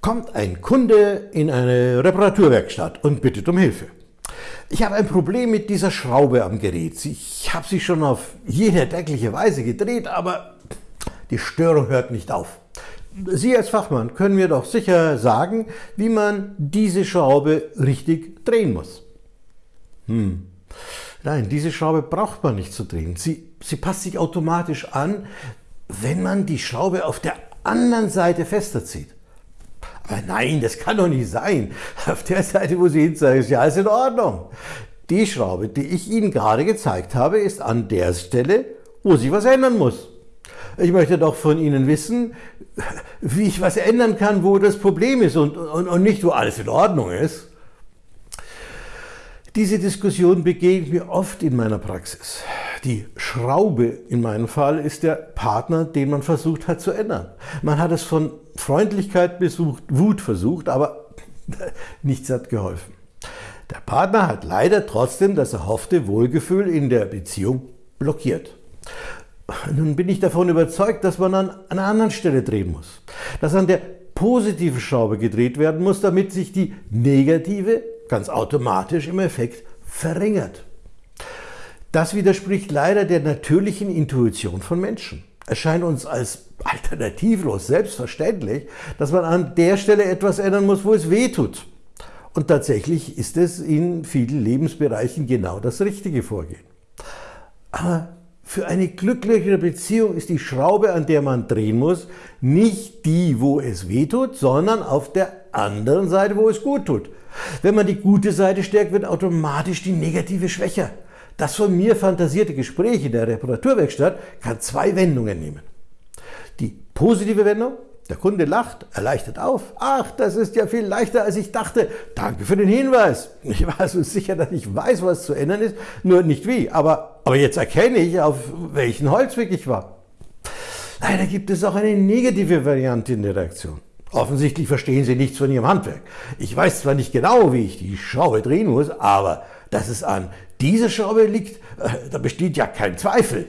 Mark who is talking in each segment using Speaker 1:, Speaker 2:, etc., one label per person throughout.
Speaker 1: kommt ein Kunde in eine Reparaturwerkstatt und bittet um Hilfe. Ich habe ein Problem mit dieser Schraube am Gerät. Ich habe sie schon auf jede erdenkliche Weise gedreht, aber die Störung hört nicht auf. Sie als Fachmann können mir doch sicher sagen, wie man diese Schraube richtig drehen muss. Hm. Nein, diese Schraube braucht man nicht zu drehen. Sie, sie passt sich automatisch an, wenn man die Schraube auf der anderen Seite fester zieht. Aber nein, das kann doch nicht sein. Auf der Seite, wo Sie hinzeigen, ist ja alles in Ordnung. Die Schraube, die ich Ihnen gerade gezeigt habe, ist an der Stelle, wo sich was ändern muss. Ich möchte doch von Ihnen wissen, wie ich was ändern kann, wo das Problem ist und, und, und nicht, wo alles in Ordnung ist. Diese Diskussion begegnet mir oft in meiner Praxis. Die Schraube in meinem Fall ist der Partner, den man versucht hat zu ändern. Man hat es von Freundlichkeit besucht, Wut versucht, aber nichts hat geholfen. Der Partner hat leider trotzdem das erhoffte Wohlgefühl in der Beziehung blockiert. Nun bin ich davon überzeugt, dass man an einer anderen Stelle drehen muss. Dass an der positiven Schraube gedreht werden muss, damit sich die negative ganz automatisch im Effekt verringert. Das widerspricht leider der natürlichen Intuition von Menschen. Es scheint uns als alternativlos selbstverständlich, dass man an der Stelle etwas ändern muss, wo es weh tut. Und tatsächlich ist es in vielen Lebensbereichen genau das richtige Vorgehen. Aber für eine glücklichere Beziehung ist die Schraube, an der man drehen muss, nicht die, wo es weh tut, sondern auf der anderen Seite, wo es gut tut. Wenn man die gute Seite stärkt, wird automatisch die negative schwächer. Das von mir fantasierte Gespräch in der Reparaturwerkstatt kann zwei Wendungen nehmen. Die positive Wendung, der Kunde lacht, erleichtert auf. Ach, das ist ja viel leichter, als ich dachte. Danke für den Hinweis. Ich war so sicher, dass ich weiß, was zu ändern ist, nur nicht wie. Aber, aber jetzt erkenne ich, auf welchen Holzweg ich war. Leider gibt es auch eine negative Variante in der Reaktion. Offensichtlich verstehen Sie nichts von Ihrem Handwerk. Ich weiß zwar nicht genau, wie ich die Schraube drehen muss, aber dass es an dieser Schraube liegt, äh, da besteht ja kein Zweifel.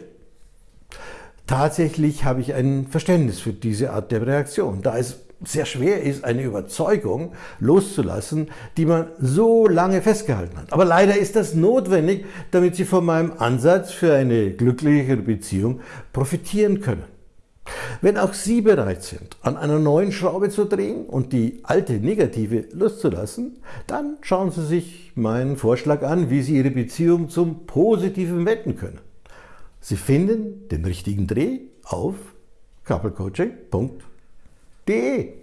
Speaker 1: Tatsächlich habe ich ein Verständnis für diese Art der Reaktion, da es sehr schwer ist, eine Überzeugung loszulassen, die man so lange festgehalten hat. Aber leider ist das notwendig, damit Sie von meinem Ansatz für eine glücklichere Beziehung profitieren können. Wenn auch Sie bereit sind, an einer neuen Schraube zu drehen und die alte negative loszulassen, dann schauen Sie sich meinen Vorschlag an, wie Sie Ihre Beziehung zum Positiven wenden können. Sie finden den richtigen Dreh auf couplecoaching.de